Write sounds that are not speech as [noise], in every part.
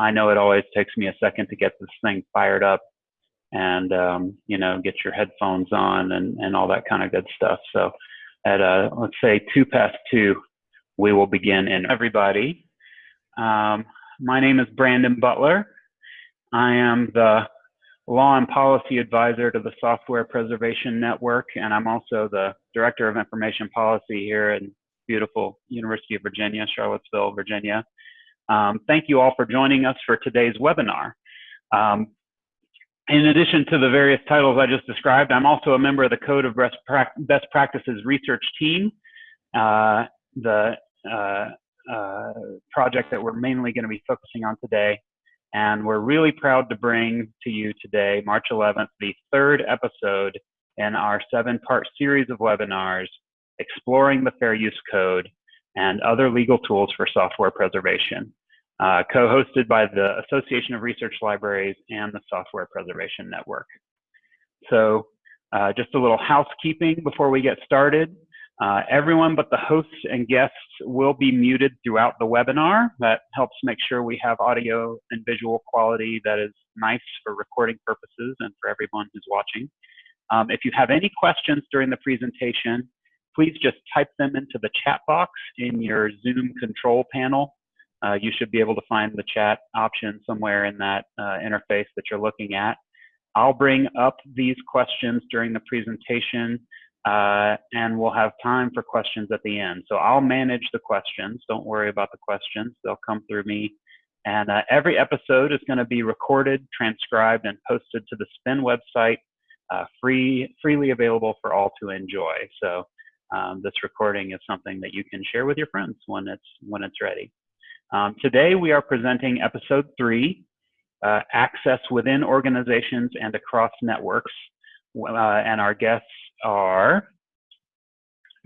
I know it always takes me a second to get this thing fired up and, um, you know, get your headphones on and, and all that kind of good stuff. So at, uh, let's say two past two, we will begin. And everybody, um, my name is Brandon Butler. I am the law and policy advisor to the Software Preservation Network, and I'm also the director of information policy here in beautiful University of Virginia, Charlottesville, Virginia. Um, thank you all for joining us for today's webinar. Um, in addition to the various titles I just described, I'm also a member of the Code of Best, Practices research team. Uh, the uh, uh, project that we're mainly going to be focusing on today. And we're really proud to bring to you today, March 11th, the third episode in our seven part series of webinars exploring the Fair Use Code and other legal tools for software preservation, uh, co-hosted by the Association of Research Libraries and the Software Preservation Network. So uh, just a little housekeeping before we get started. Uh, everyone but the hosts and guests will be muted throughout the webinar. That helps make sure we have audio and visual quality that is nice for recording purposes and for everyone who's watching. Um, if you have any questions during the presentation, please just type them into the chat box in your Zoom control panel. Uh, you should be able to find the chat option somewhere in that uh, interface that you're looking at. I'll bring up these questions during the presentation uh, and we'll have time for questions at the end. So I'll manage the questions. Don't worry about the questions. They'll come through me. And uh, every episode is going to be recorded, transcribed, and posted to the SPIN website, uh, free, freely available for all to enjoy. So um, this recording is something that you can share with your friends when it's, when it's ready. Um, today we are presenting episode three, uh, access within organizations and across networks. Uh, and our guests are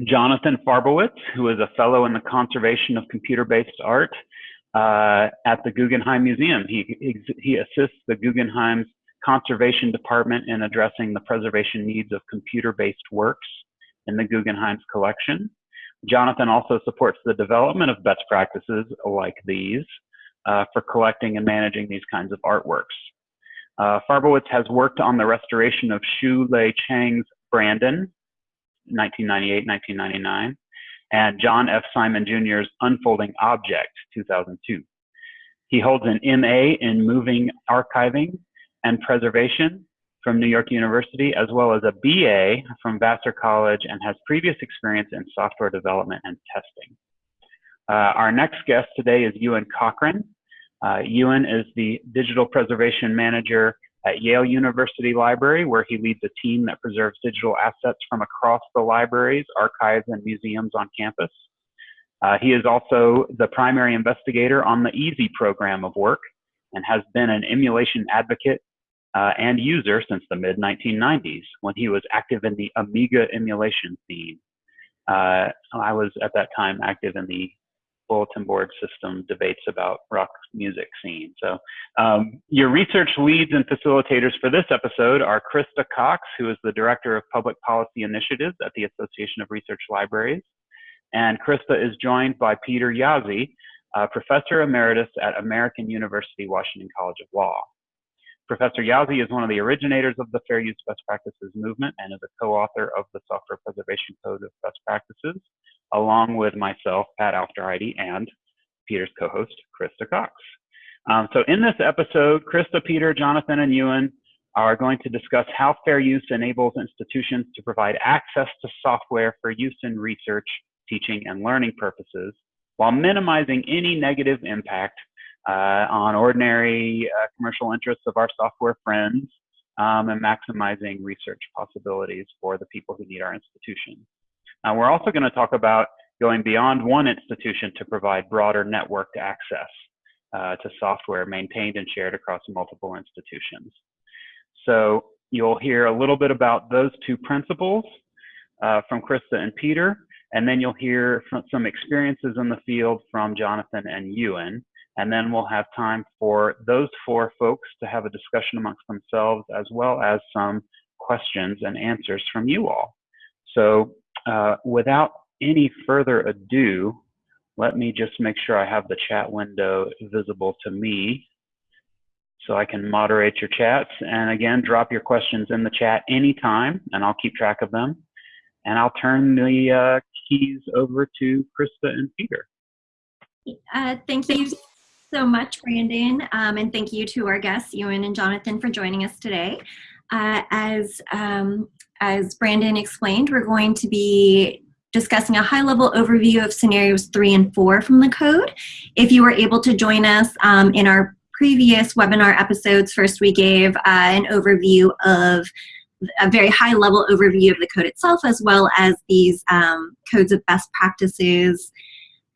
Jonathan Farbowitz, who is a fellow in the conservation of computer-based art uh, at the Guggenheim Museum. He, he assists the Guggenheim's conservation department in addressing the preservation needs of computer-based works in the Guggenheim's collection. Jonathan also supports the development of best practices like these uh, for collecting and managing these kinds of artworks. Uh, Farbowitz has worked on the restoration of Shu Lea Cheang's Brandon, 1998-1999, and John F. Simon Jr.'s Unfolding Object, 2002. He holds an MA in Moving Archiving and Preservation from New York University, as well as a BA from Vassar College and has previous experience in software development and testing. Uh, our next guest today is Euan Cochrane. Uh, Ewan is the Digital Preservation Manager at Yale University Library, where he leads a team that preserves digital assets from across the libraries, archives, and museums on campus. Uh, he is also the primary investigator on the EaaSI program of work and has been an emulation advocate uh, and user since the mid 1990s when he was active in the Amiga emulation scene. Uh, I was at that time active in the bulletin board system debates about rock music scene. So um, your research leads and facilitators for this episode are Krista Cox, who is the Director of Public Policy Initiatives at the Association of Research Libraries. And Krista is joined by Peter Jaszi, Professor Emeritus at American University Washington College of Law. Professor Jaszi is one of the originators of the Fair Use Best Practices movement and is a co-author of the Software Preservation Code of Best Practices, along with myself, Pat Aufderheide, and Peter's co-host, Krista Cox. Um, so in this episode, Krista, Peter, Jonathan, and Euan are going to discuss how fair use enables institutions to provide access to software for use in research, teaching, and learning purposes, while minimizing any negative impact uh, on ordinary uh, commercial interests of our software friends um, and maximizing research possibilities for the people who need our institution. Uh, we're also going to talk about going beyond one institution to provide broader networked access uh, to software maintained and shared across multiple institutions. So you'll hear a little bit about those two principles uh, from Krista and Peter, and then you'll hear from some experiences in the field from Jonathan and Euan. And then we'll have time for those four folks to have a discussion amongst themselves as well as some questions and answers from you all. So uh, without any further ado, let me just make sure I have the chat window visible to me so I can moderate your chats. And again, drop your questions in the chat anytime, and I'll keep track of them. And I'll turn the uh, keys over to Krista and Peter. Uh, thank you so much, Brandon, um, and thank you to our guests, Euan and Jonathan, for joining us today. Uh, as, um, as Brandon explained, we're going to be discussing a high-level overview of scenarios three and four from the code. If you were able to join us um, in our previous webinar episodes, first we gave uh, an overview of a very high level overview of the code itself as well as these um, codes of best practices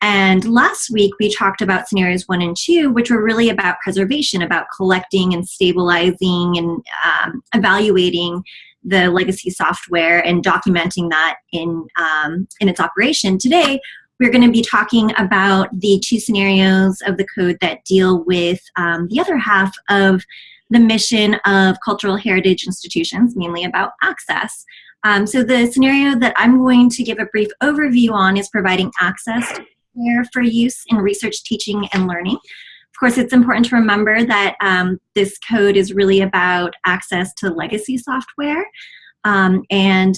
and last week we talked about scenarios one and two, which were really about preservation, about collecting and stabilizing and um, evaluating the legacy software and documenting that in, um, in its operation. Today, we're going to be talking about the two scenarios of the code that deal with um, the other half of the mission of cultural heritage institutions, mainly about access. Um, so the scenario that I'm going to give a brief overview on is providing access to for use in research, teaching, and learning. Of course, it's important to remember that um, this code is really about access to legacy software. Um, and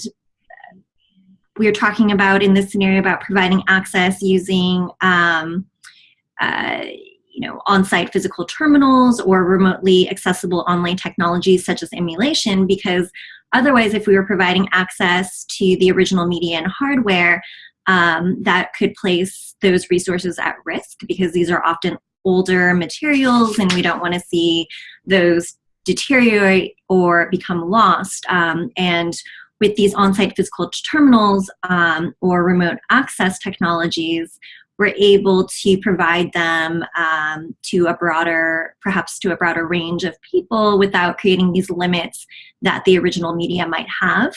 we're talking about in this scenario about providing access using um, uh, you know, on-site physical terminals or remotely accessible online technologies such as emulation because otherwise if we were providing access to the original media and hardware, um, that could place those resources at risk because these are often older materials and we don't want to see those deteriorate or become lost. Um, and with these on-site physical terminals um, or remote access technologies, we're able to provide them um, to a broader, perhaps to a broader range of people without creating these limits that the original media might have.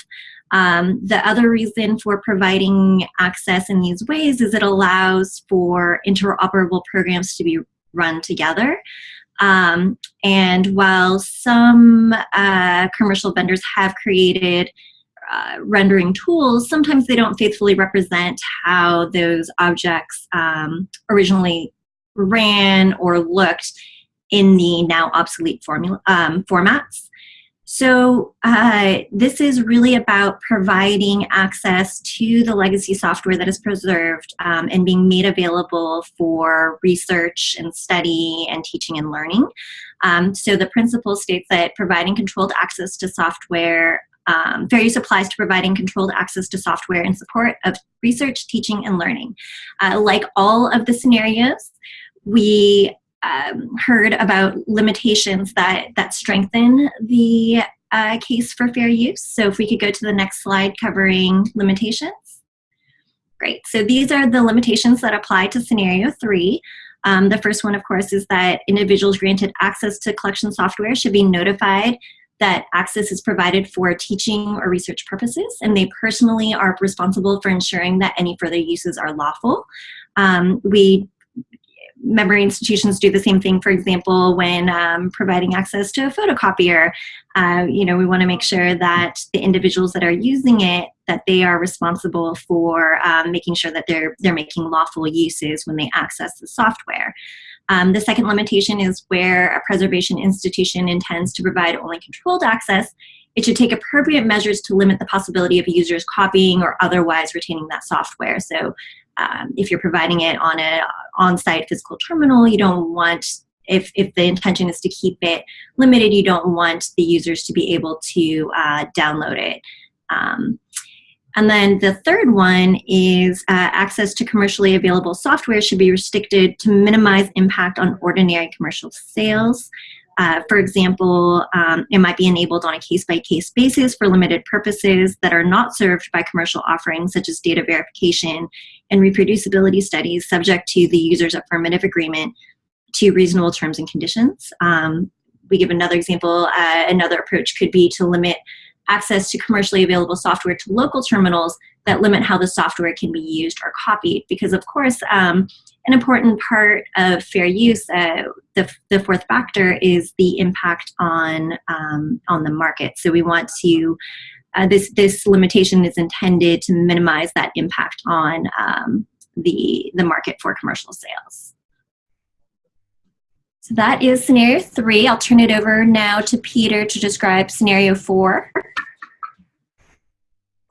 Um, the other reason for providing access in these ways is it allows for interoperable programs to be run together. Um, and while some uh, commercial vendors have created uh, rendering tools, sometimes they don't faithfully represent how those objects um, originally ran or looked in the now obsolete formula, um, formats. So uh, this is really about providing access to the legacy software that is preserved um, and being made available for research and study and teaching and learning. Um, so the principle states that providing controlled access to software um, fair use applies to providing controlled access to software in support of research, teaching, and learning. Uh, like all of the scenarios, we um, heard about limitations that, that strengthen the uh, case for fair use. So if we could go to the next slide covering limitations. Great, so these are the limitations that apply to scenario three. Um, the first one, of course, is that individuals granted access to collection software should be notified that access is provided for teaching or research purposes, and they personally are responsible for ensuring that any further uses are lawful. Um, we memory institutions do the same thing, for example, when um, providing access to a photocopier. Uh, you know, we want to make sure that the individuals that are using it, that they are responsible for um, making sure that they're, they're making lawful uses when they access the software. Um, the second limitation is where a preservation institution intends to provide only controlled access, it should take appropriate measures to limit the possibility of users copying or otherwise retaining that software. So um, if you're providing it on an on-site physical terminal, you don't want, if, if the intention is to keep it limited, you don't want the users to be able to uh, download it. Um, and then the third one is uh, access to commercially available software should be restricted to minimize impact on ordinary commercial sales. Uh, for example, um, it might be enabled on a case-by-case -case basis for limited purposes that are not served by commercial offerings such as data verification and reproducibility studies subject to the user's affirmative agreement to reasonable terms and conditions. Um, we give another example, uh, another approach could be to limit access to commercially available software to local terminals that limit how the software can be used or copied. Because of course, um, an important part of fair use, uh, the, the fourth factor is the impact on, um, on the market. So we want to, uh, this, this limitation is intended to minimize that impact on um, the, the market for commercial sales. So that is scenario three. I'll turn it over now to Peter to describe scenario four.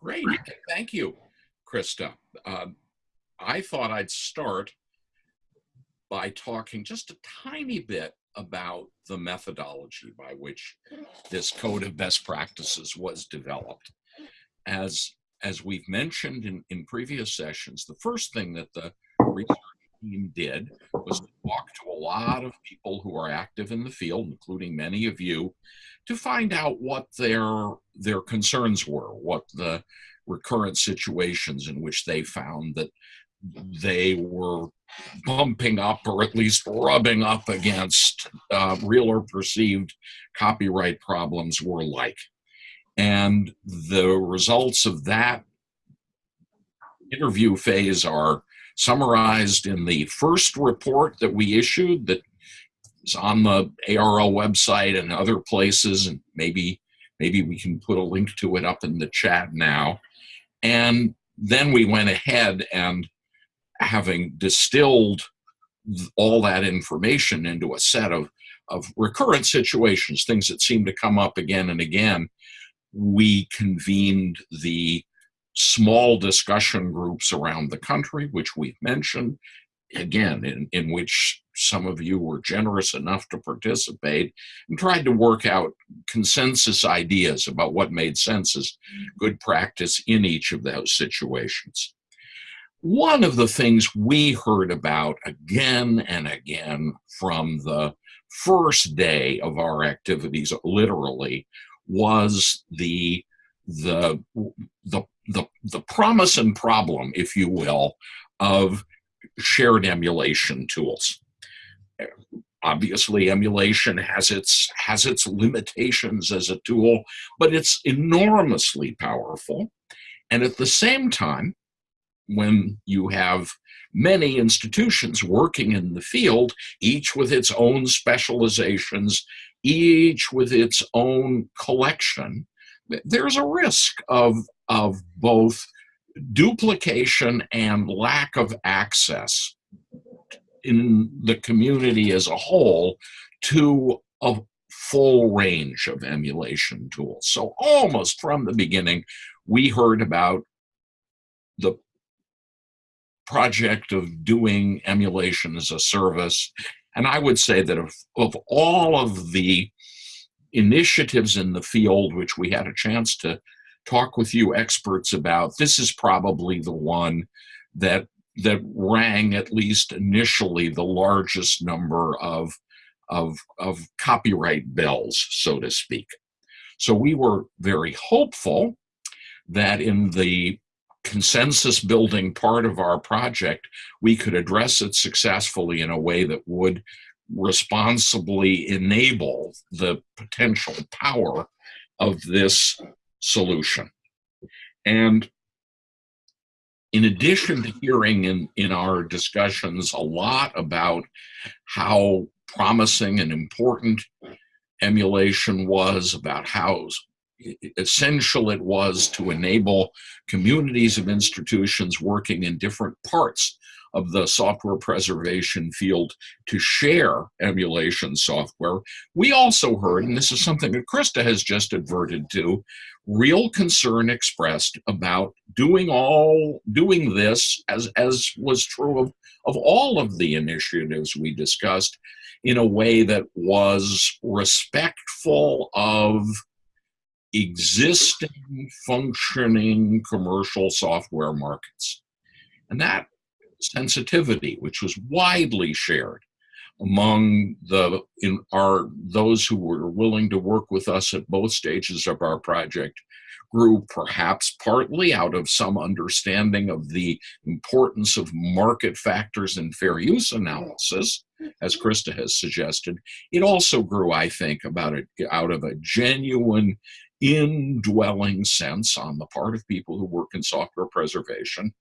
Great. Thank you, Krista. Uh, I thought I'd start by talking just a tiny bit about the methodology by which this code of best practices was developed. As, as we've mentioned in, in previous sessions, the first thing that the research team did was to talk to a lot of people who are active in the field, including many of you, to find out what their, their concerns were, what the recurrent situations in which they found that they were bumping up or at least rubbing up against uh, real or perceived copyright problems were like. And the results of that interview phase are summarized in the first report that we issued that is on the ARL website and other places, and maybe maybe we can put a link to it up in the chat now. And then we went ahead and having distilled all that information into a set of, of recurrent situations, things that seem to come up again and again, we convened the small discussion groups around the country, which we've mentioned, again, in, in which some of you were generous enough to participate and tried to work out consensus ideas about what made sense as mm. good practice in each of those situations. One of the things we heard about again and again from the first day of our activities, literally, was the the the the, the promise and problem, if you will, of shared emulation tools. Obviously, emulation has its has its limitations as a tool, but it's enormously powerful. And at the same time, when you have many institutions working in the field, each with its own specializations, each with its own collection, there's a risk of, of both duplication and lack of access in the community as a whole to a full range of emulation tools. So almost from the beginning, we heard about the project of doing emulation as a service. And I would say that of, of all of the initiatives in the field, which we had a chance to talk with you experts about, this is probably the one that that rang at least initially the largest number of, of, of copyright bells, so to speak. So we were very hopeful that in the consensus building part of our project, we could address it successfully in a way that would responsibly enable the potential power of this solution. And in addition to hearing in, in our discussions a lot about how promising and important emulation was, about how essential it was to enable communities of institutions working in different parts of the software preservation field to share emulation software. We also heard, and this is something that Krista has just adverted to, real concern expressed about doing all doing this as as was true of of all of the initiatives we discussed in a way that was respectful of existing functioning commercial software markets. And that sensitivity, which was widely shared among the in our those who were willing to work with us at both stages of our project grew perhaps partly out of some understanding of the importance of market factors in fair use analysis, as mm-hmm. Krista has suggested. It also grew, I think, about it out of a genuine indwelling sense on the part of people who work in software preservation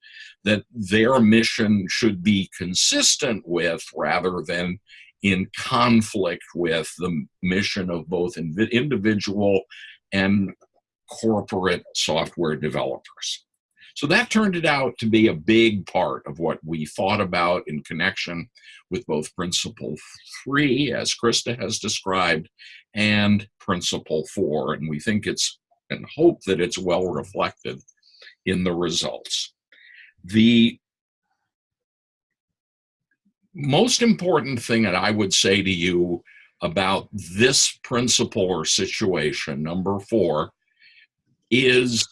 that their mission should be consistent with rather than in conflict with the mission of both individual and corporate software developers. So that turned it out to be a big part of what we thought about in connection with both Principle 3, as Krista has described, and Principle 4. And we think it's and hope that it's well reflected in the results. The most important thing that I would say to you about this principle or situation, number four, is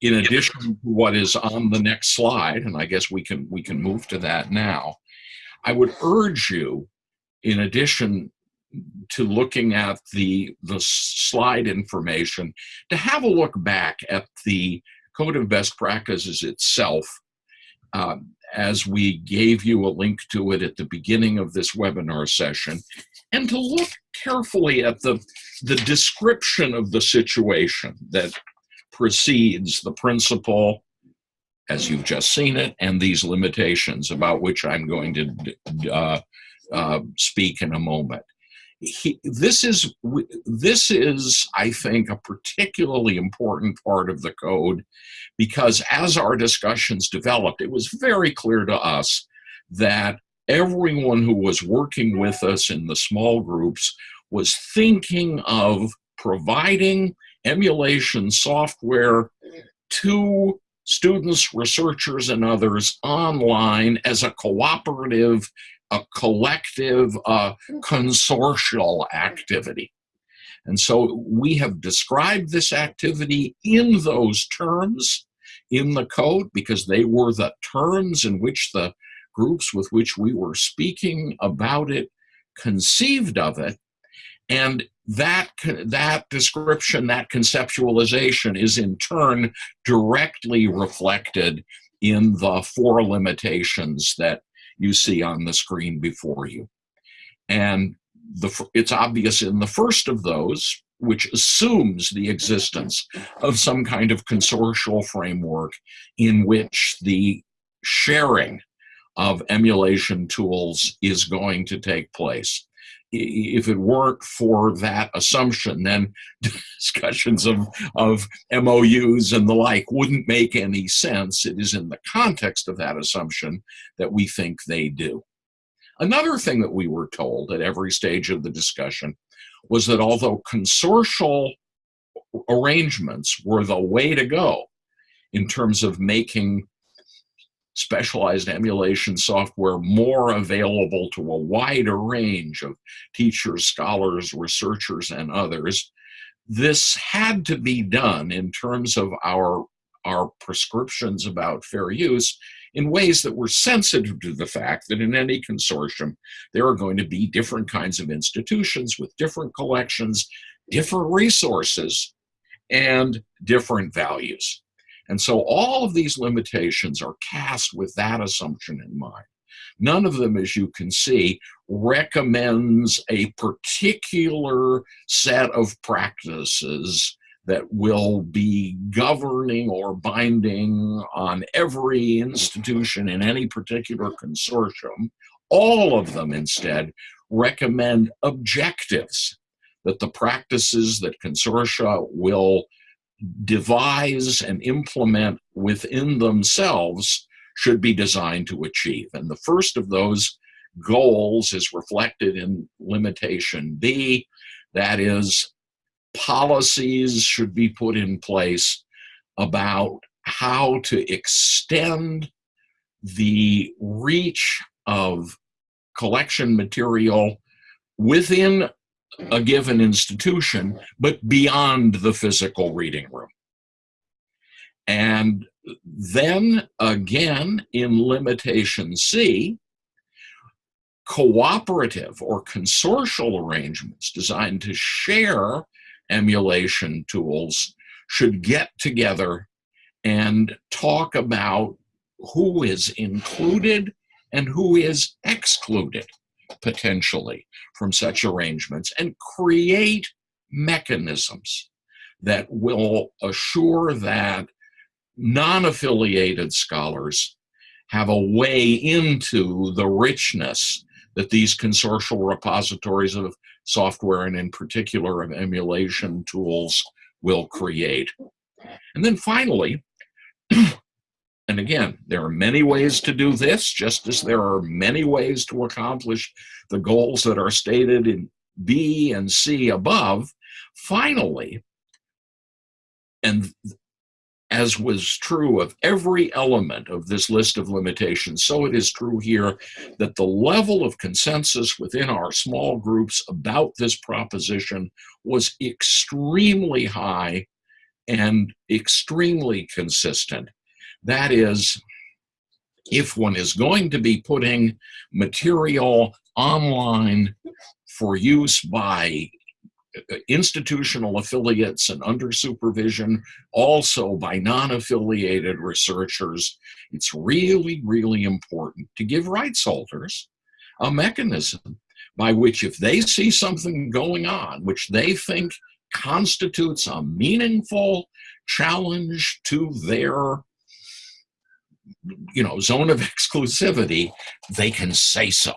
in addition to what is on the next slide, and I guess we can we can move to that now, I would urge you, in addition to looking at the the slide information, to have a look back at the Code of Best Practices itself, um, as we gave you a link to it at the beginning of this webinar session, and to look carefully at the the description of the situation that precedes the principle as you've just seen it, and these limitations about which I'm going to uh, uh, speak in a moment. This is this is I think a particularly important part of the code because as our discussions developed, it was very clear to us that everyone who was working with us in the small groups was thinking of providing emulation software to students, researchers, and others online as a cooperative, a collective, a mm. consortial activity. And so we have described this activity in those terms in the code because they were the terms in which the groups with which we were speaking about it conceived of it. And that, that description, that conceptualization is in turn directly reflected in the four limitations that you see on the screen before you. And the, it's obvious in the first of those, which assumes the existence of some kind of consortial framework in which the sharing of emulation tools is going to take place if it weren't for that assumption, then [laughs] discussions of, of MOUs and the like wouldn't make any sense. It is in the context of that assumption that we think they do. Another thing that we were told at every stage of the discussion was that although consortial arrangements were the way to go in terms of making specialized emulation software more available to a wider range of teachers, scholars, researchers, and others. This had to be done in terms of our, our prescriptions about fair use in ways that were sensitive to the fact that in any consortium, there are going to be different kinds of institutions with different collections, different resources, and different values. And so all of these limitations are cast with that assumption in mind. None of them, as you can see, recommends a particular set of practices that will be governing or binding on every institution in any particular consortium. All of them, instead, recommend objectives that the practices that consortia will devise and implement within themselves should be designed to achieve. And the first of those goals is reflected in limitation B, that is, policies should be put in place about how to extend the reach of collection material within a given institution, but beyond the physical reading room. And then again, in limitation C, cooperative or consortial arrangements designed to share emulation tools should get together and talk about who is included and who is excluded potentially from such arrangements and create mechanisms that will assure that non-affiliated scholars have a way into the richness that these consortial repositories of software and in particular of emulation tools will create. And then finally, [clears throat] and again, there are many ways to do this, just as there are many ways to accomplish the goals that are stated in B and C above. Finally, and as was true of every element of this list of limitations, so it is true here that the level of consensus within our small groups about this proposition was extremely high and extremely consistent. That is, if one is going to be putting material online for use by uh, institutional affiliates and under supervision, also by non-affiliated researchers, it's really, really important to give rights holders a mechanism by which if they see something going on which they think constitutes a meaningful challenge to their you know zone of [laughs] exclusivity they can say so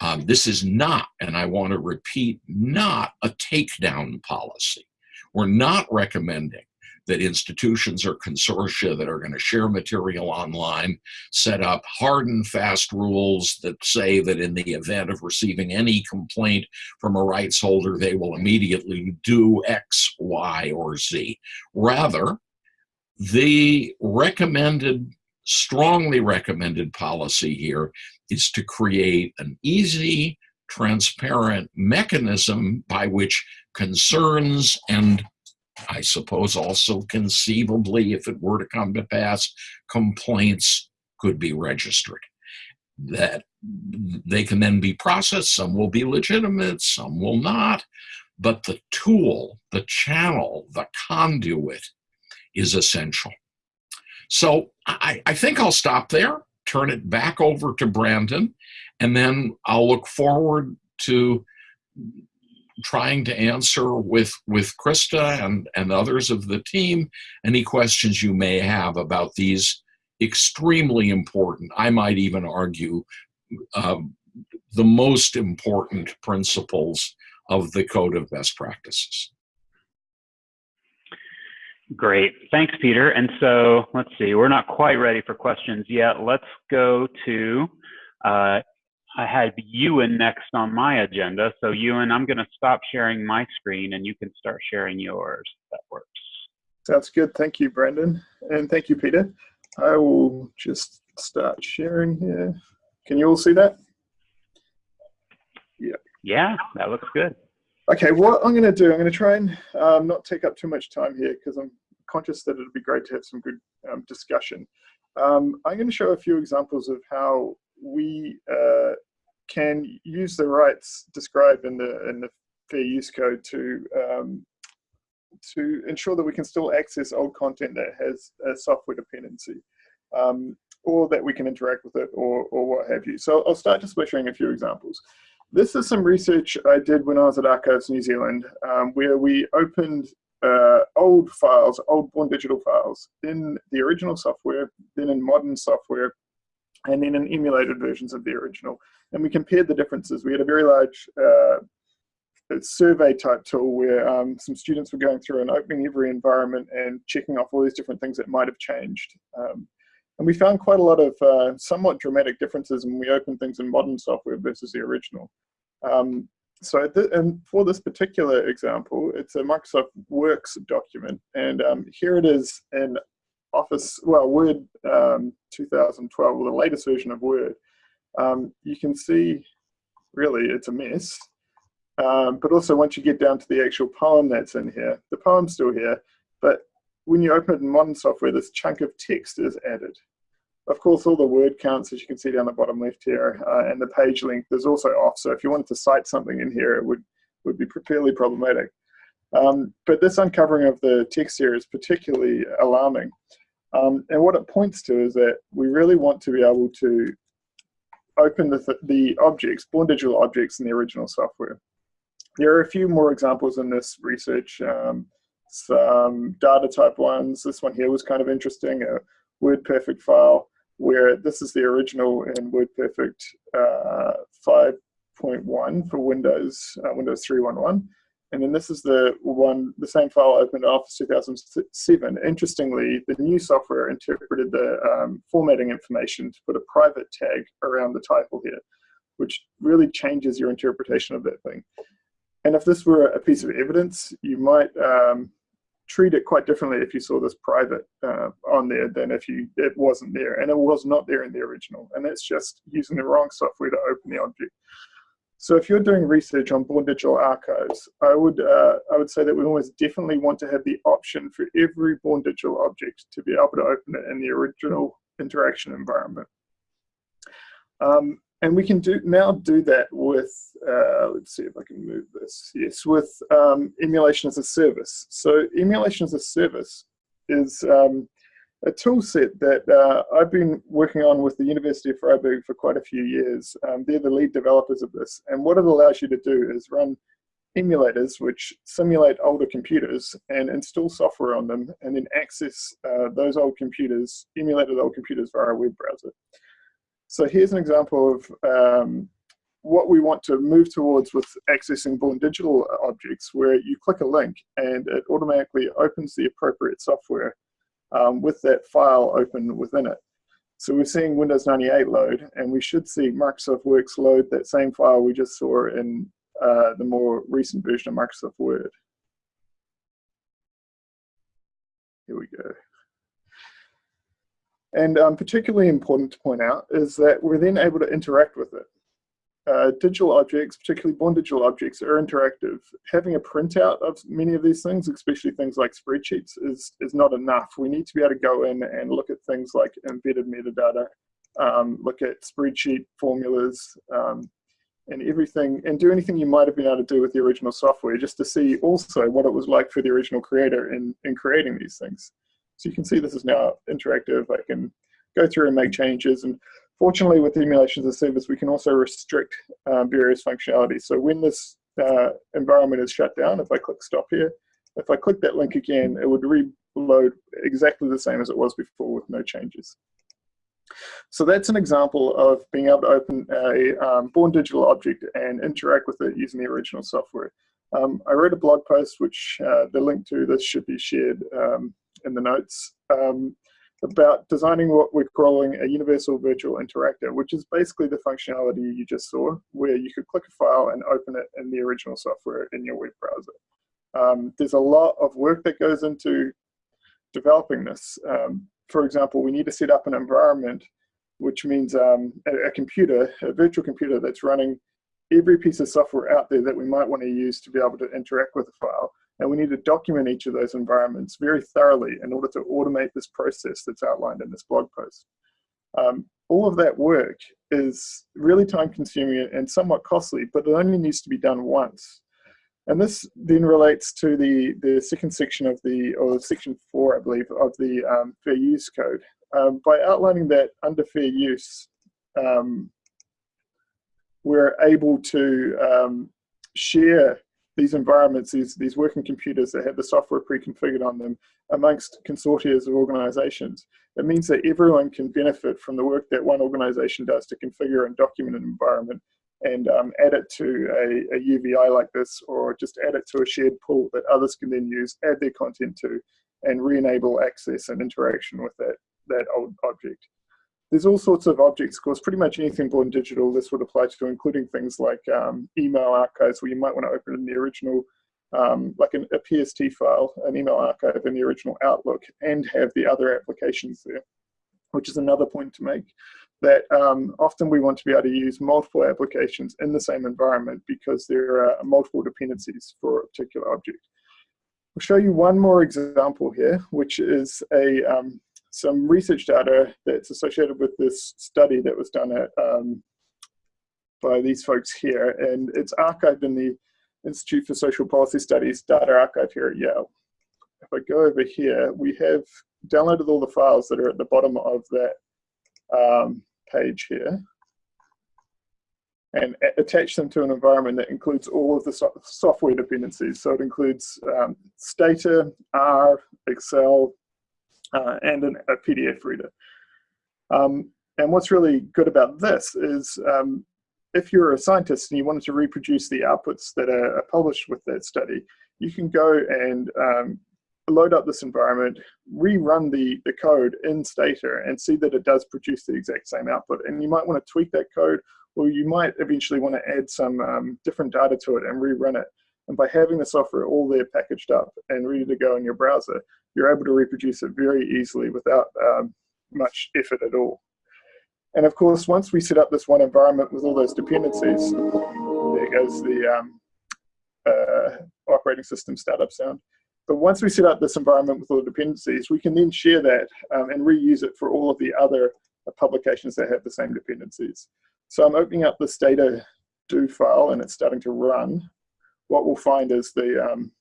um, this is not, and I want to repeat, not a takedown policy. We're not recommending that institutions or consortia that are going to share material online set up hard and fast rules that say that in the event of receiving any complaint from a rights holder, they will immediately do X, Y, or Z. Rather, the recommended, strongly recommended policy here is to create an easy, transparent mechanism by which concerns and I suppose also conceivably, if it were to come to pass, complaints could be registered. That they can then be processed, some will be legitimate, some will not, but the tool, the channel, the conduit is essential. So I, I think I'll stop there turn it back over to Brandon, and then I'll look forward to trying to answer with with Krista and and others of the team any questions you may have about these extremely important. I might even argue uh, the most important principles of the Code of Best Practices. Great. Thanks, Peter. And so let's see, we're not quite ready for questions yet. Let's go to, uh, I had Euan next on my agenda. So Euan, I'm going to stop sharing my screen and you can start sharing yours. That works. Sounds good. Thank you, Brendan. And thank you, Peter. I will just start sharing here. Can you all see that? Yeah. Yeah, that looks good. Okay, what I'm going to do, I'm going to try and um, not take up too much time here because I'm conscious that it'd be great to have some good um, discussion. Um, I'm going to show a few examples of how we uh, can use the rights described in the in the Fair Use Code to um, to ensure that we can still access old content that has a software dependency, um, or that we can interact with it, or or what have you. So I'll start just by showing a few examples. This is some research I did when I was at Archives New Zealand, um, where we opened uh, old files, old born digital files, in the original software, then in modern software, and then in emulated versions of the original. And we compared the differences. We had a very large uh, survey type tool where um, some students were going through and opening every environment and checking off all these different things that might have changed. Um, and we found quite a lot of uh, somewhat dramatic differences when we opened things in modern software versus the original. Um, so th and for this particular example, it's a Microsoft Works document. And um, here it is in Office, well, Word um, 2012, the latest version of Word. Um, you can see, really, it's a mess. Um, but also once you get down to the actual poem that's in here, the poem's still here, but when you open it in modern software, this chunk of text is added. Of course, all the word counts, as you can see down the bottom left here, uh, and the page length is also off. So if you wanted to cite something in here, it would, would be fairly problematic. Um, but this uncovering of the text here is particularly alarming. Um, and what it points to is that we really want to be able to open the, th the objects, born digital objects in the original software. There are a few more examples in this research. Um, some data type ones. This one here was kind of interesting, a WordPerfect file where this is the original in WordPerfect uh, 5.1 for Windows, uh, Windows 3.1.1. and then this is the one, the same file opened in Office 2007. Interestingly, the new software interpreted the um, formatting information to put a private tag around the title here, which really changes your interpretation of that thing. And if this were a piece of evidence, you might um, treat it quite differently if you saw this private uh, on there than if you it wasn't there. And it was not there in the original. And that's just using the wrong software to open the object. So if you're doing research on Born Digital archives, I would uh, I would say that we almost definitely want to have the option for every Born Digital object to be able to open it in the original interaction environment. Um, and we can do now do that with, uh, let's see if I can move this. Yes, with um, emulation as a service. So emulation as a service is um, a tool set that uh, I've been working on with the University of Freiburg for quite a few years. Um, they're the lead developers of this. And what it allows you to do is run emulators which simulate older computers and install software on them and then access uh, those old computers, emulated old computers via a web browser. So here's an example of um, what we want to move towards with accessing Born Digital objects where you click a link and it automatically opens the appropriate software um, with that file open within it. So we're seeing Windows 98 load, and we should see Microsoft Works load that same file we just saw in uh, the more recent version of Microsoft Word. Here we go. And um, particularly important to point out is that we're then able to interact with it. Uh, digital objects, particularly born digital objects, are interactive. Having a printout of many of these things, especially things like spreadsheets, is, is not enough. We need to be able to go in and look at things like embedded metadata, um, look at spreadsheet formulas, um, and everything, and do anything you might have been able to do with the original software, just to see also what it was like for the original creator in, in creating these things. So you can see this is now interactive. I can go through and make changes. And fortunately, with emulations of service, we can also restrict um, various functionalities. So when this uh, environment is shut down, if I click stop here, if I click that link again, it would reload exactly the same as it was before with no changes. So that's an example of being able to open a um, born digital object and interact with it using the original software. Um, I wrote a blog post, which uh, the link to this should be shared um, in the notes um, about designing what we're calling a universal virtual interactor, which is basically the functionality you just saw, where you could click a file and open it in the original software in your web browser. Um, there's a lot of work that goes into developing this. Um, for example, we need to set up an environment, which means um, a, a, computer, a virtual computer that's running every piece of software out there that we might want to use to be able to interact with a file. And we need to document each of those environments very thoroughly in order to automate this process that's outlined in this blog post. Um, all of that work is really time consuming and somewhat costly, but it only needs to be done once. And this then relates to the, the second section of the, or section four, I believe, of the um, fair use code. Um, by outlining that under fair use, um, we're able to um, share these environments, these, these working computers that have the software pre-configured on them amongst consortia of organizations. It means that everyone can benefit from the work that one organization does to configure and document an environment and um, add it to a, a, UVI like this or just add it to a shared pool that others can then use, add their content to, and re-enable access and interaction with that, that old object. There's all sorts of objects, of course, pretty much anything born digital this would apply to, including things like um, email archives where you might want to open in the original, um, like an, a PST file, an email archive in the original Outlook, and have the other applications there, which is another point to make that um, often we want to be able to use multiple applications in the same environment because there are multiple dependencies for a particular object. I'll show you one more example here, which is a um, some research data that's associated with this study that was done at um, by these folks here, and it's archived in the Institute for Social Policy Studies data archive here at Yale. If I go over here, we have downloaded all the files that are at the bottom of that um, page here and attach them to an environment that includes all of the so software dependencies. So it includes um, Stata, R, Excel, uh, and an, a PDF reader. Um, and what's really good about this is um, if you're a scientist and you wanted to reproduce the outputs that are, published with that study, you can go and um, load up this environment, rerun the, the code in Stata and see that it does produce the exact same output. And you might want to tweak that code or you might eventually want to add some um, different data to it and rerun it. And by having the software all there packaged up and ready to go in your browser, you're able to reproduce it very easily without um, much effort at all. And of course, once we set up this one environment with all those dependencies, there goes the um, uh, operating system startup sound. But once we set up this environment with all the dependencies, we can then share that um, and reuse it for all of the other uh, publications that have the same dependencies. So I'm opening up this Stata do file and it's starting to run. What we'll find is the, um,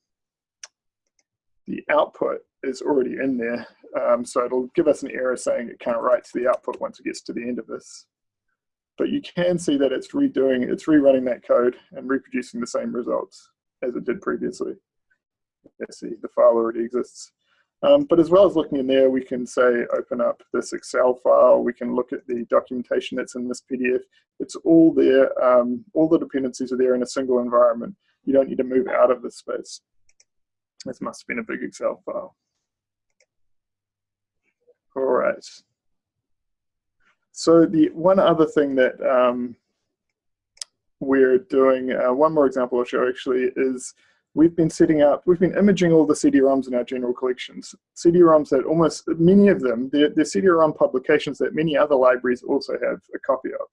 the output is already in there. Um, so it'll give us an error saying it can't write to the output once it gets to the end of this. But you can see that it's redoing, it's rerunning that code and reproducing the same results as it did previously. Let's see, the file already exists. Um, but as well as looking in there, we can say, open up this Excel file. We can look at the documentation that's in this PDF. It's all there. Um, all the dependencies are there in a single environment. You don't need to move out of this space. This must have been a big Excel file. All right. So the one other thing that um, we're doing, uh, one more example I'll show actually is we've been setting up, we've been imaging all the CD-ROMs in our general collections. CD-ROMs that almost, many of them, they're, they're CD-ROM publications that many other libraries also have a copy of.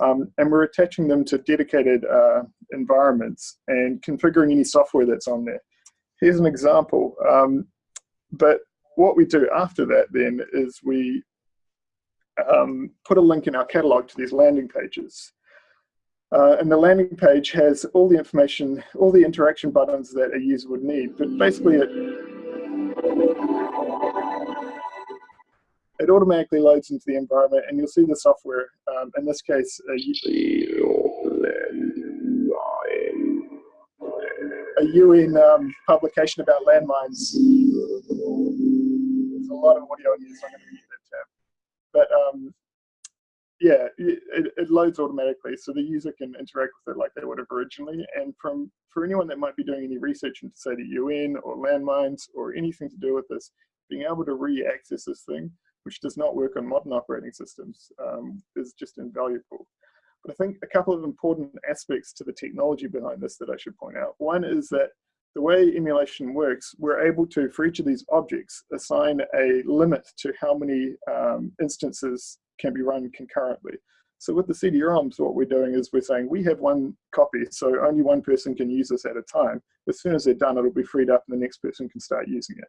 Um, and we're attaching them to dedicated uh, environments and configuring any software that's on there. Here's an example. Um, but what we do after that then is we um, put a link in our catalog to these landing pages. Uh, and the landing page has all the information, all the interaction buttons that a user would need. But basically it, it automatically loads into the environment and you'll see the software, um, in this case, a, a UN um, publication about landmines. There's a lot of audio here, so I'm going to mute that tab. But um, yeah, it, it, loads automatically, so the user can interact with it like they would have originally. And from for anyone that might be doing any research into say the UN or landmines or anything to do with this, being able to re-access this thing, which does not work on modern operating systems, um, is just invaluable. But I think a couple of important aspects to the technology behind this that I should point out. One is that the way emulation works, we're able to, for each of these objects, assign a limit to how many um, instances can be run concurrently. So with the CD-ROMs, what we're doing is we're saying we have one copy, so only one person can use this at a time. As soon as they're done, it'll be freed up and the next person can start using it.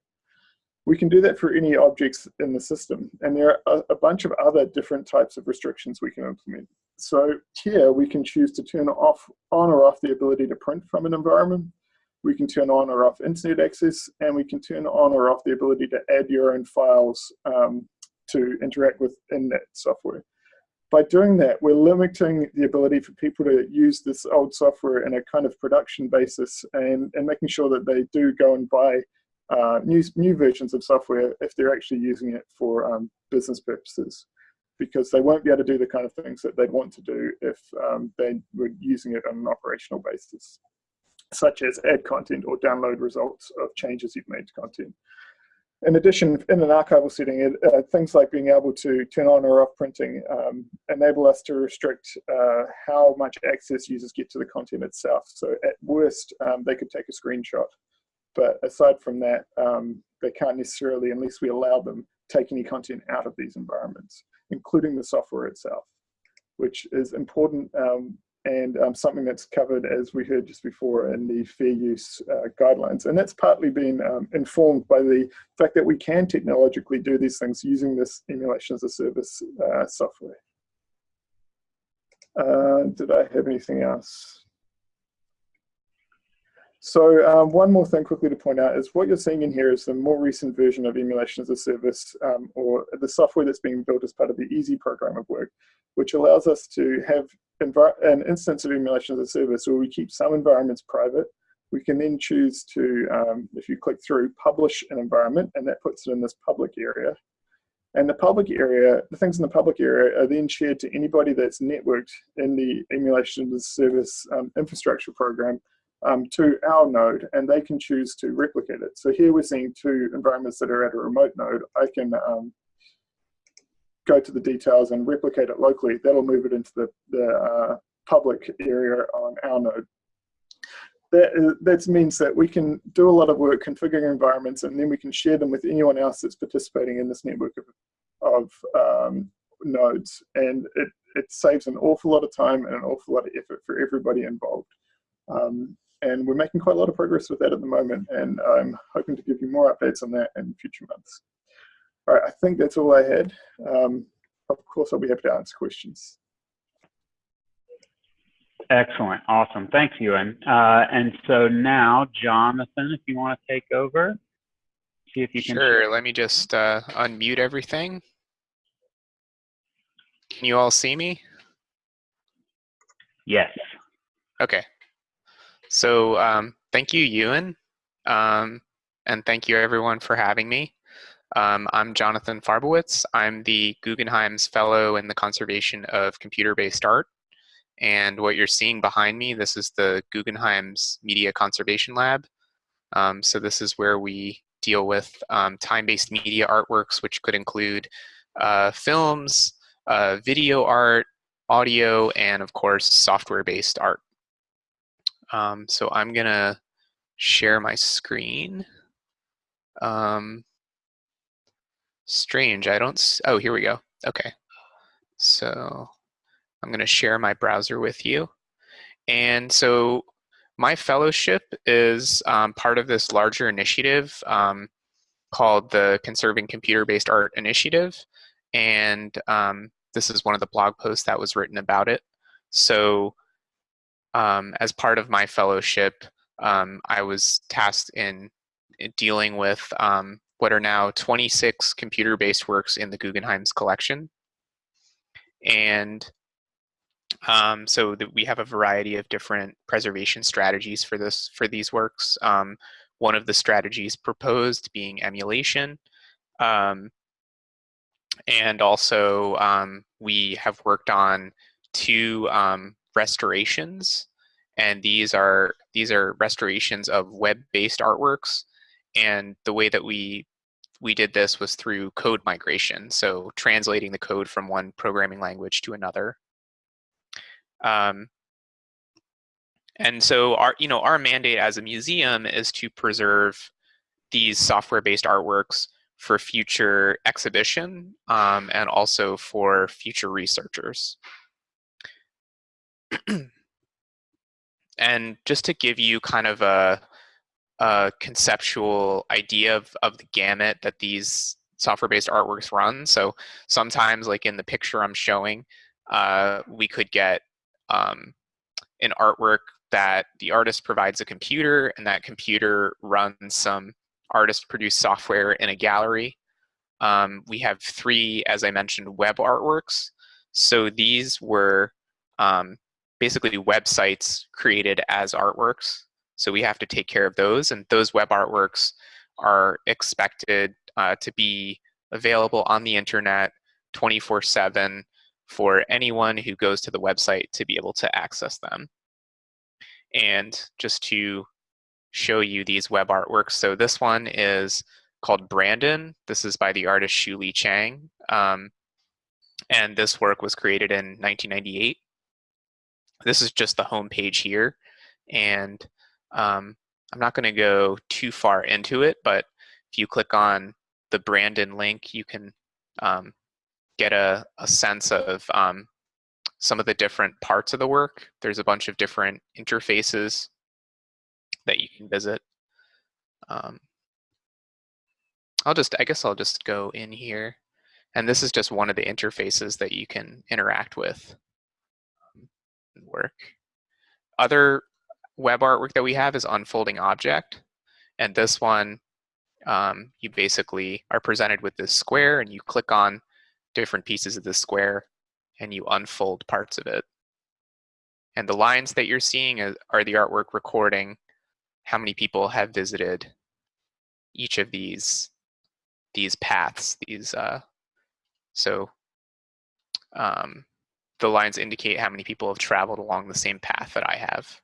We can do that for any objects in the system. And there are a, bunch of other different types of restrictions we can implement. So here we can choose to turn off, on or off the ability to print from an environment. We can turn on or off internet access, and we can turn on or off the ability to add your own files um, to interact with in that software. By doing that, we're limiting the ability for people to use this old software in a kind of production basis and, and making sure that they do go and buy uh, new, new versions of software if they're actually using it for um, business purposes because they won't be able to do the kind of things that they'd want to do if um, they were using it on an operational basis, such as add content or download results of changes you've made to content. In addition, in an archival setting, uh, things like being able to turn on or off printing um, enable us to restrict uh, how much access users get to the content itself. So at worst, um, they could take a screenshot. But aside from that, um, they can't necessarily, unless we allow them, take any content out of these environments, including the software itself, which is important um, and um, something that's covered, as we heard just before, in the fair use uh, guidelines. And that's partly been um, informed by the fact that we can technologically do these things using this emulation as a service uh, software. Uh, did I have anything else? So um, one more thing quickly to point out is what you're seeing in here is the more recent version of emulation as a service um, or the software that's being built as part of the EaaSI program of work, which allows us to have an instance of emulation as a service where we keep some environments private. We can then choose to, um, if you click through, publish an environment and that puts it in this public area. And the public area, the things in the public area are then shared to anybody that's networked in the emulation as a service um, infrastructure program um, to our node, and they can choose to replicate it. So here we're seeing two environments that are at a remote node. I can um, go to the details and replicate it locally. That'll move it into the, the uh, public area on our node. That, that means that we can do a lot of work configuring environments and then we can share them with anyone else that's participating in this network of, of um, nodes. And it, it saves an awful lot of time and an awful lot of effort for everybody involved. Um, and we're making quite a lot of progress with that at the moment. And I'm hoping to give you more updates on that in future months. All right, I think that's all I had. Um, of course, I'll be happy to answer questions. Excellent. Awesome. Thanks, Euan. Uh, and so now, Jonathan, if you want to take over, see if you can. Sure. Let me just uh, unmute everything. Can you all see me? Yes. Okay. So um, thank you, Euan. Um, and thank you, everyone, for having me. Um, I'm Jonathan Farbowitz. I'm the Guggenheim's Fellow in the Conservation of Computer-Based Art. And what you're seeing behind me, this is the Guggenheim's Media Conservation Lab. Um, so this is where we deal with um, time-based media artworks, which could include uh, films, uh, video art, audio, and of course, software-based art. Um, so I'm gonna share my screen. Um, strange, I don't, oh, here we go. Okay, so I'm going to share my browser with you. And so my fellowship is um, part of this larger initiative um, called the Conserving Computer-Based Art Initiative. And um, this is one of the blog posts that was written about it. So um, as part of my fellowship, um, I was tasked in, in dealing with um, what are now 26 computer-based works in the Guggenheim's collection. And um, so that we have a variety of different preservation strategies for this for these works. Um, one of the strategies proposed being emulation. Um, and also we have worked on two um, restorations and these are these are restorations of web-based artworks and the way that we we did this was through code migration so translating the code from one programming language to another um, and so our, you know, our mandate as a museum is to preserve these software-based artworks for future exhibition um, and also for future researchers. [clears throat] and just to give you kind of a, a conceptual idea of, of the gamut that these software-based artworks run. So sometimes like in the picture I'm showing, uh, we could get um, an artwork that the artist provides a computer and that computer runs some artist produced software in a gallery. Um, we have three, as I mentioned, web artworks. So these were um, basically websites created as artworks. So we have to take care of those and those web artworks are expected uh, to be available on the internet 24 7 for anyone who goes to the website to be able to access them. And just to show you these web artworks, so this one is called Brandon. This is by the artist Shu Lea Cheang. Um, and this work was created in 1998. This is just the home page here. And um, I'm not going to go too far into it, but if you click on the Brandon link, you can um, get a, a sense of um, some of the different parts of the work. There's a bunch of different interfaces that you can visit. Um, I'll just, I guess I'll just go in here. And this is just one of the interfaces that you can interact with work. Other web artwork that we have is unfolding object. And this one, um, you basically are presented with this square and you click on different pieces of the square and you unfold parts of it. And the lines that you're seeing are the artwork recording how many people have visited each of these these paths, these uh, So um, the lines indicate how many people have traveled along the same path that I have.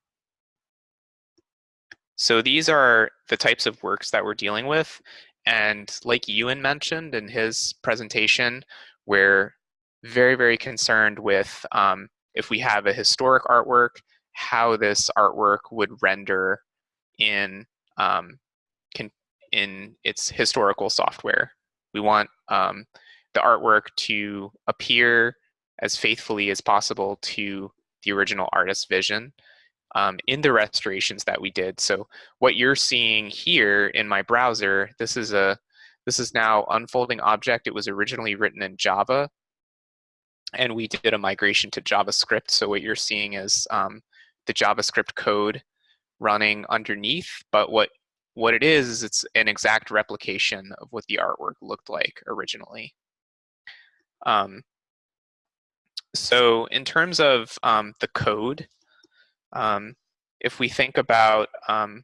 So these are the types of works that we're dealing with. And like Euan mentioned in his presentation, we're very, very concerned with um, if we have a historic artwork, how this artwork would render in um, in its historical software. We want um, the artwork to appear as faithfully as possible to the original artist's vision um, in the restorations that we did. So what you're seeing here in my browser, this is a this is now unfolding object. It was originally written in Java, and we did a migration to JavaScript. So what you're seeing is um, the JavaScript code running underneath, but what what it is is it's an exact replication of what the artwork looked like originally. Um, so in terms of um, the code, um, if we think about, um,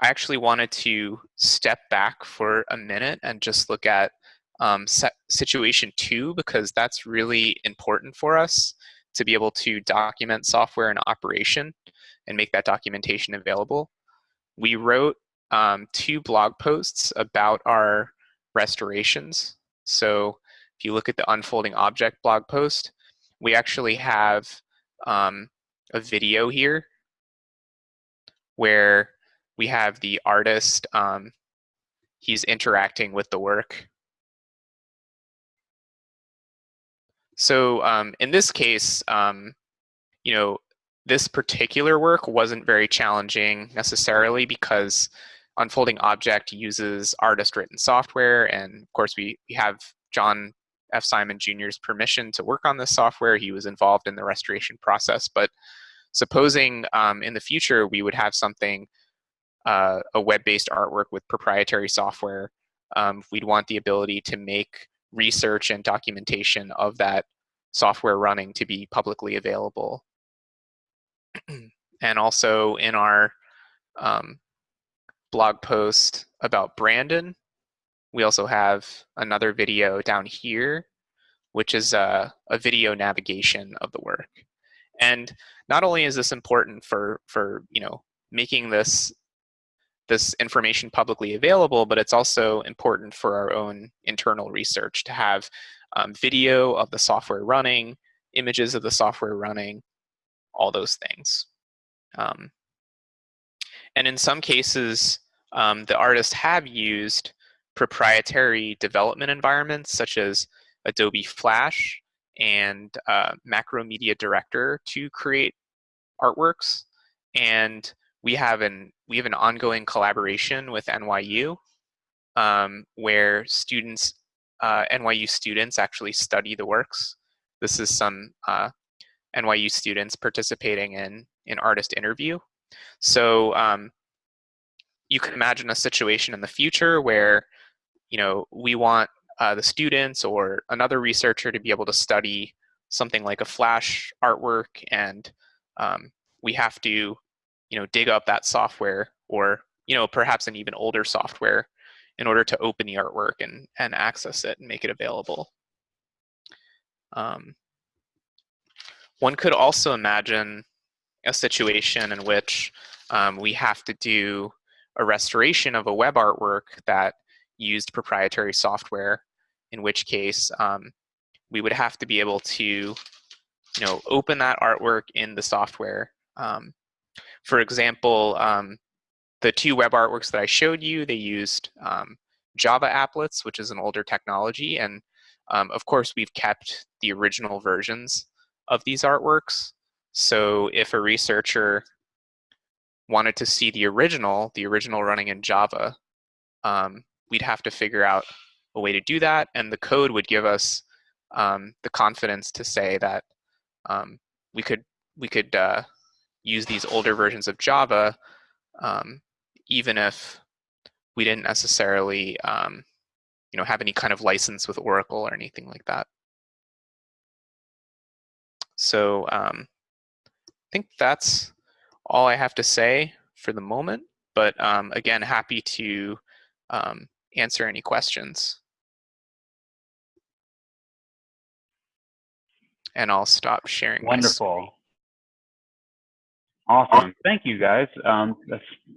I actually wanted to step back for a minute and just look at um, situation two because that's really important for us to be able to document software in operation and make that documentation available. We wrote um, two blog posts about our restorations. So you look at the unfolding object blog post, we actually have um, a video here where we have the artist, um, he's interacting with the work. So um, in this case, um, you know, this particular work wasn't very challenging necessarily because Unfolding Object uses artist written software. And of course, we, we have John F. Simon Jr.'s permission to work on this software. He was involved in the restoration process. But supposing um, in the future we would have something, uh, a web-based artwork with proprietary software, um, we'd want the ability to make research and documentation of that software running to be publicly available [clears throat] and also in our um, blog post about Brandon, we also have another video down here, which is a, a video navigation of the work. And not only is this important for, for you know, making this this information publicly available, but it's also important for our own internal research to have um, video of the software running, images of the software running, all those things. Um, and in some cases, um, the artists have used proprietary development environments such as Adobe Flash and uh, Macromedia Director to create artworks. And we have an we have an ongoing collaboration with NYU um, where students, uh, NYU students actually study the works. This is some uh, NYU students participating in an artist interview. So um, you can imagine a situation in the future where, you know, we want uh, the students or another researcher to be able to study something like a flash artwork and um, we have to, you know, dig up that software or, you know, perhaps an even older software in order to open the artwork and, and access it and make it available. Um, one could also imagine a situation in which um, we have to do a restoration of a web artwork that used proprietary software, in which case um, we would have to be able to you know, open that artwork in the software. Um, for example, um, the two web artworks that I showed you, they used um, Java applets, which is an older technology. And um, of course, we've kept the original versions of these artworks. So if a researcher wanted to see the original, the original running in Java, um, we'd have to figure out a way to do that. And the code would give us um, the confidence to say that um, we could we could uh, use these older versions of Java, um, even if we didn't necessarily um, you know have any kind of license with Oracle or anything like that. So um, I think that's all I have to say for the moment. But um, again, happy to answer any questions. and I'll stop sharing. Wonderful. Awesome. Thank you, guys. Um,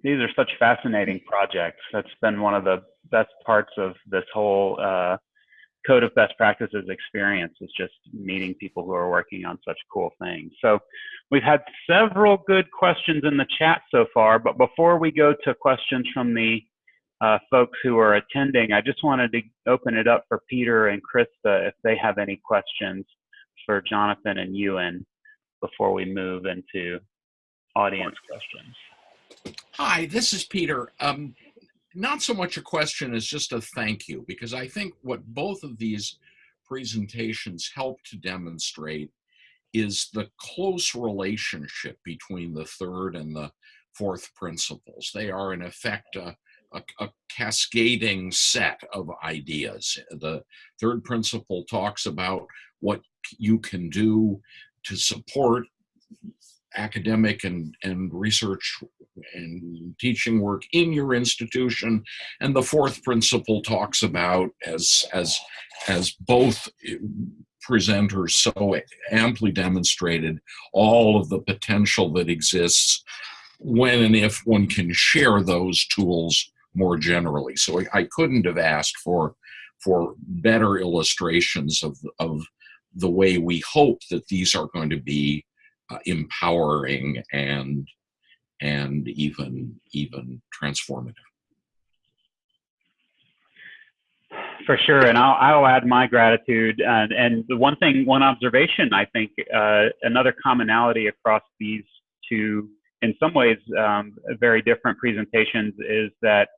these are such fascinating projects. That's been one of the best parts of this whole uh, Code of Best Practices experience is just meeting people who are working on such cool things. So we've had several good questions in the chat so far, but before we go to questions from the uh, folks who are attending, I just wanted to open it up for Peter and Krista if they have any questions for Jonathan and Euan before we move into audience questions. Hi, this is Peter. Um, not so much a question as just a thank you, because I think what both of these presentations help to demonstrate is the close relationship between the third and the fourth principles. They are, in effect, a, a, a cascading set of ideas. The third principle talks about what you can do to support academic and, and research and teaching work in your institution. And the fourth principle talks about, as, as, as both eh, presenters so amply demonstrated, all of the potential that exists when and if one can share those tools more generally. So I, I couldn't have asked for, for better illustrations of, of the way we hope that these are going to be uh, empowering and and even even transformative. For sure, and I'll, I'll add my gratitude. And, and the one thing, one observation, I think, uh, another commonality across these two, in some ways, um, very different presentations, is that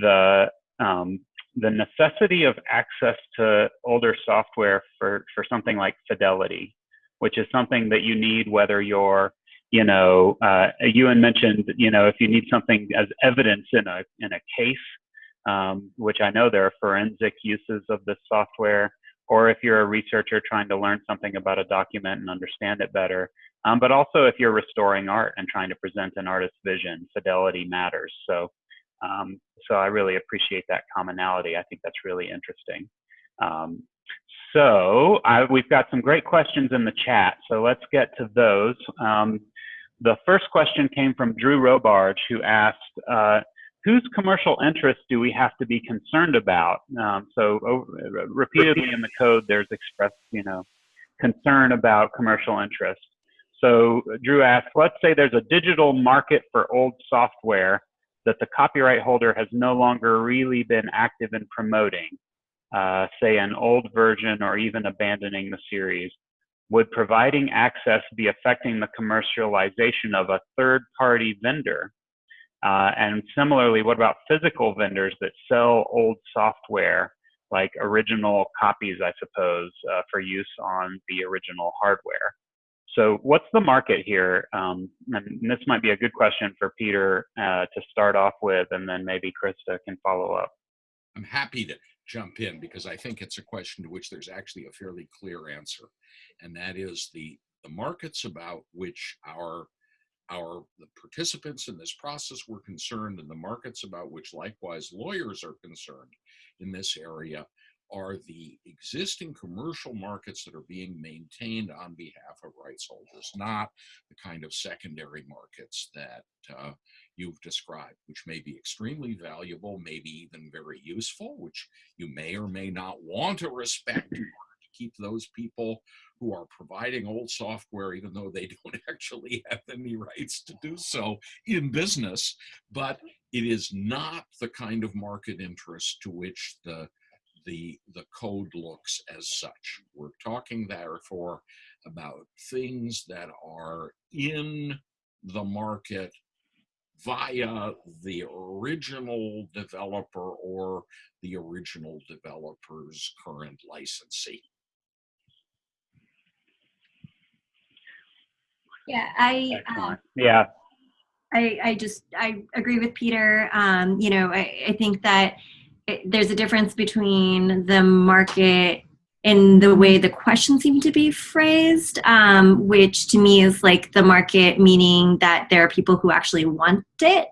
the um, the necessity of access to older software for for something like Fidelity which is something that you need whether you're you know uh, Euan mentioned you know if you need something as evidence in a in a case um, which i know there are forensic uses of this software or if you're a researcher trying to learn something about a document and understand it better um, but also if you're restoring art and trying to present an artist's vision fidelity matters. So um, so i really appreciate that commonality i think that's really interesting um, so I, we've got some great questions in the chat, so let's get to those. Um, the first question came from Drew Robarge, who asked, uh, whose commercial interests do we have to be concerned about? Um, so over, repeatedly in the code, there's expressed, you know, concern about commercial interests. So Drew asked, let's say there's a digital market for old software that the copyright holder has no longer really been active in promoting uh, say an old version or even abandoning the series? Would providing access be affecting the commercialization of a third party vendor? Uh, and similarly, what about physical vendors that sell old software, like original copies, I suppose, uh, for use on the original hardware? So what's the market here? Um, and this might be a good question for Peter uh, to start off with, and then maybe Krista can follow up. I'm happy to jump in because I think it's a question to which there's actually a fairly clear answer, and that is the the markets about which our our the participants in this process were concerned and the markets about which likewise lawyers are concerned in this area are the existing commercial markets that are being maintained on behalf of rights holders, not the kind of secondary markets that uh, you've described, which may be extremely valuable, maybe even very useful, which you may or may not want to respect [clears throat] to keep those people who are providing old software, even though they [laughs] don't actually have any rights to do so in business. But it is not the kind of market interest to which the the, the code looks as such. We're talking therefore about things that are in the market via the original developer or the original developer's current licensee. Yeah, I uh, yeah. I, I just I agree with Peter. Um, you know, I, I think that it, there's a difference between the market in the way the questions seem to be phrased, um, which to me is like the market, meaning that there are people who actually want it,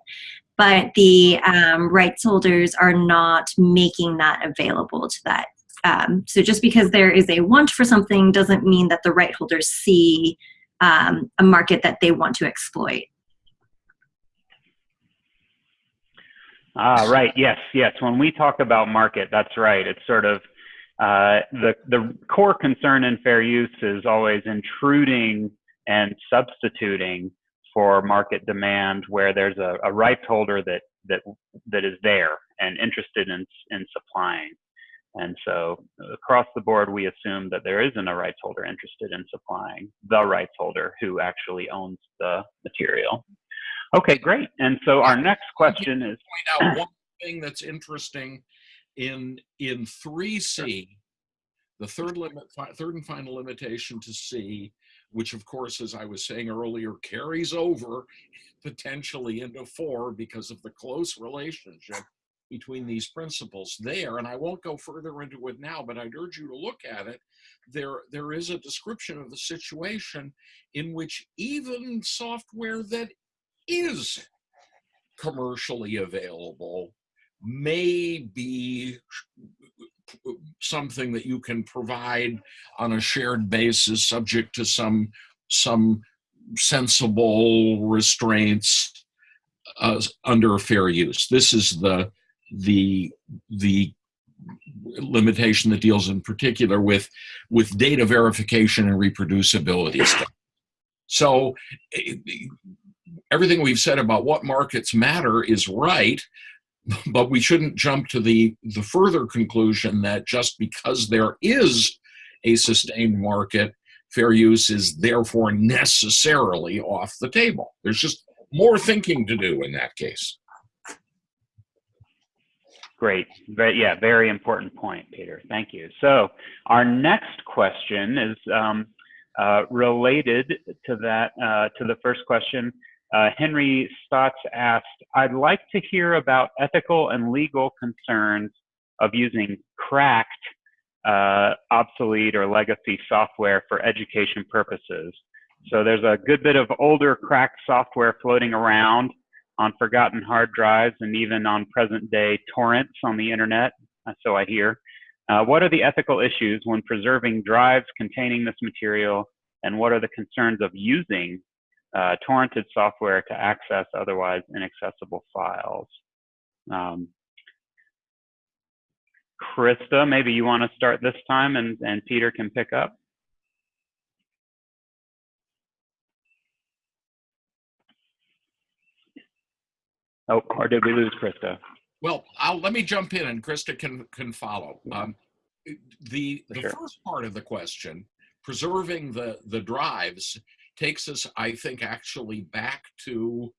but the um, rights holders are not making that available to that Um, so just because there is a want for something doesn't mean that the right holders see um, a market that they want to exploit. Ah, right. Yes, yes. When we talk about market, that's right. It's sort of uh, the the core concern in fair use is always intruding and substituting for market demand, where there's a, a rights holder that that that is there and interested in in supplying. And so across the board, we assume that there isn't a rights holder interested in supplying the rights holder who actually owns the material. Okay, great. And so our next question is, point out one thing that's interesting in in 3C, the third limit, third and final limitation to C, which of course, as I was saying earlier, carries over potentially into four because of the close relationship between these principles there. And I won't go further into it now, but I'd urge you to look at it. There, there is a description of the situation in which even software that is commercially available may be something that you can provide on a shared basis subject to some some sensible restraints uh, under fair use this is the the the limitation that deals in particular with with data verification and reproducibility stuff. so everything we've said about what markets matter is right, but we shouldn't jump to the, the further conclusion that just because there is a sustained market, fair use is therefore necessarily off the table. There's just more thinking to do in that case. Great. But yeah, very important point, Peter. Thank you. So our next question is um, uh, related to that, uh, to the first question. Uh, Henry Stotts asked, I'd like to hear about ethical and legal concerns of using cracked, uh, obsolete, or legacy software for education purposes. So there's a good bit of older cracked software floating around on forgotten hard drives and even on present day torrents on the internet, uh, so I hear. Uh, what are the ethical issues when preserving drives containing this material, and what are the concerns of using uh, torrented software to access otherwise inaccessible files. Um, Krista, maybe you want to start this time and, and Peter can pick up. Oh, or did we lose Krista? Well, I'll, let me jump in and Krista can, can follow. Um, the the Sure. first part of the question, preserving the, the drives, takes us, I think, actually back to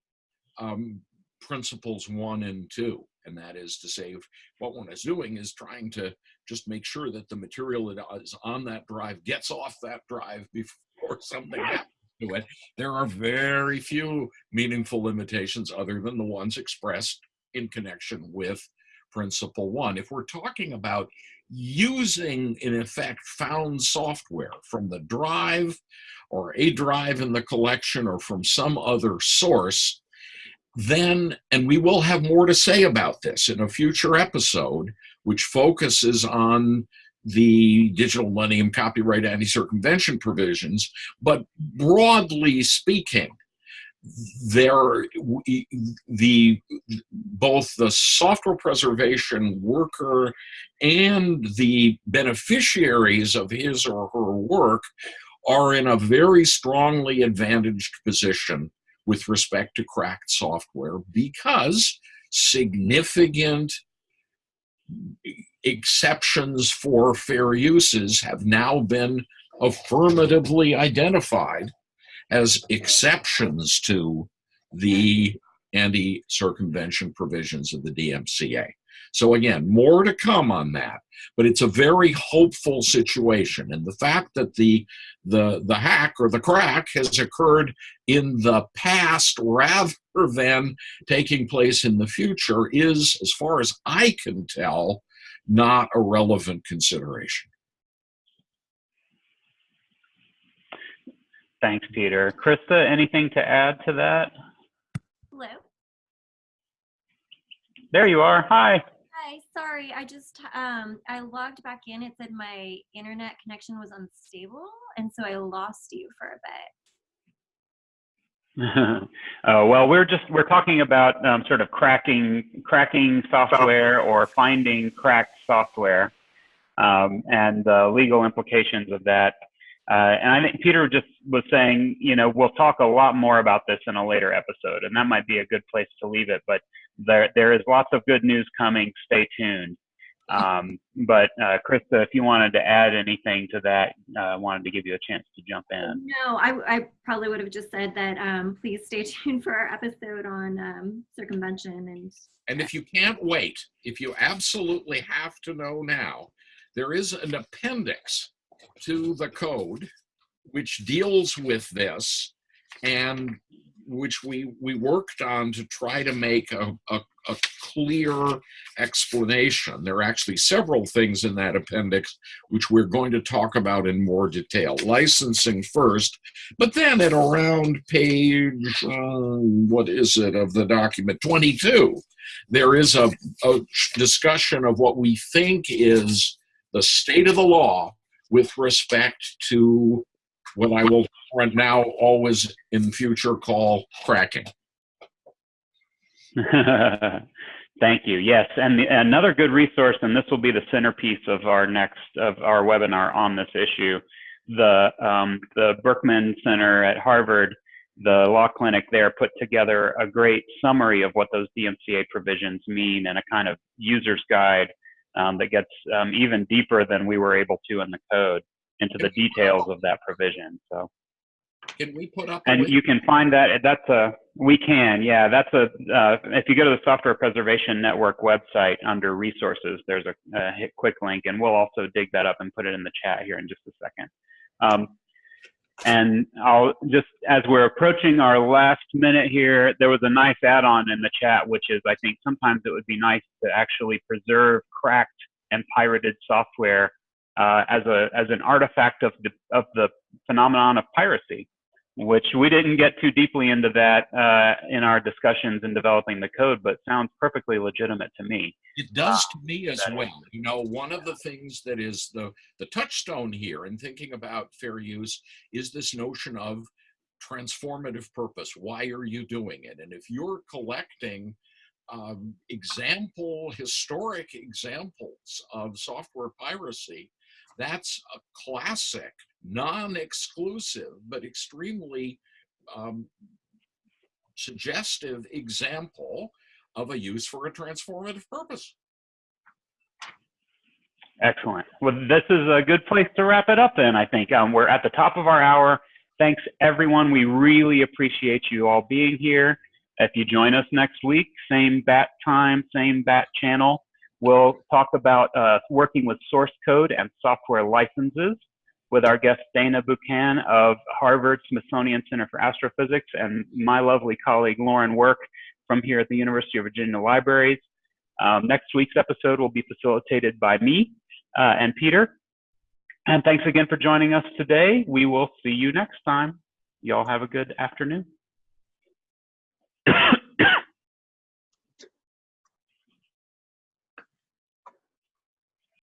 um, principles one and two. And that is to say, if what one is doing is trying to just make sure that the material that is on that drive gets off that drive [laughs] before something happens to it. There are very few meaningful limitations other than the ones expressed in connection with principle one. If we're talking about using, in effect, found software from the drive or a drive in the collection or from some other source, then, and we will have more to say about this in a future episode, which focuses on the digital millennium copyright anti-circumvention provisions, but broadly speaking, there the both the software preservation worker and the beneficiaries of his or her work are in a very strongly advantaged position with respect to cracked software because significant exceptions for fair uses have now been affirmatively identified as exceptions to the anti-circumvention provisions of the DMCA. So again, more to come on that, but it's a very hopeful situation. And the fact that the, the, the hack or the crack has occurred in the past rather than taking place in the future is, as far as I can tell, not a relevant consideration. Thanks, Peter. Krista, anything to add to that? Hello. There you are. Hi. Hi. Sorry, I just, um, I logged back in. It said my internet connection was unstable, and so I lost you for a bit. uh, [laughs] well, we're just we're talking about um, sort of cracking cracking software or finding cracked software um, and the legal implications of that. Uh, and I think Peter just was saying, you know, we'll talk a lot more about this in a later episode, and that might be a good place to leave it. But there there is lots of good news coming. Stay tuned. Um, but uh, Krista, if you wanted to add anything to that, uh, wanted to give you a chance to jump in. No, I, I probably would have just said that, um, please stay [laughs] tuned for our episode on, um, circumvention and, And if you can't wait, if you absolutely have to know now, there is an appendix to the code which deals with this and which we we worked on to try to make a, a, a clear explanation. There are actually several things in that appendix which we're going to talk about in more detail. Licensing first, but then at around page, uh, what is it, of the document 22, there is a, a discussion of what we think is the state of the law with respect to what I will now always in future call cracking. [laughs] Thank you. Yes, and the, another good resource, and this will be the centerpiece of our next of our webinar on this issue. The um, the Berkman Center at Harvard, the law clinic there, put together a great summary of what those DMCA provisions mean and a kind of user's guide um, that gets um, even deeper than we were able to in the code into the details of that provision. So. Can we put up? And you can find that, that's a, we can, yeah, that's a, uh, if you go to the Software Preservation Network website under resources, there's a, a quick link and we'll also dig that up and put it in the chat here in just a second. Um, and I'll just, as we're approaching our last minute here, there was a nice add-on in the chat, which is I think sometimes it would be nice to actually preserve cracked and pirated software uh, as a as an artifact of the of the phenomenon of piracy, which we didn't get too deeply into that uh, in our discussions in developing the code, but sounds perfectly legitimate to me. It does to me as well. You know, one of the things that is the the touchstone here in thinking about fair use is this notion of transformative purpose. Why are you doing it? And if you're collecting um, example, historic examples of software piracy, that's a classic, non-exclusive, but extremely um, suggestive example of a use for a transformative purpose. Excellent. Well, this is a good place to wrap it up then, I think. Um, we're at the top of our hour. Thanks, everyone. We really appreciate you all being here. If you join us next week, same bat time, same bat channel, we'll talk about uh, working with source code and software licenses with our guest Daina Bouquin of Harvard Smithsonian Center for Astrophysics and my lovely colleague Lauren Work from here at the University of Virginia Libraries. Um, next week's episode will be facilitated by me uh, and Peter. And thanks again for joining us today. We will see you next time. Y'all have a good afternoon.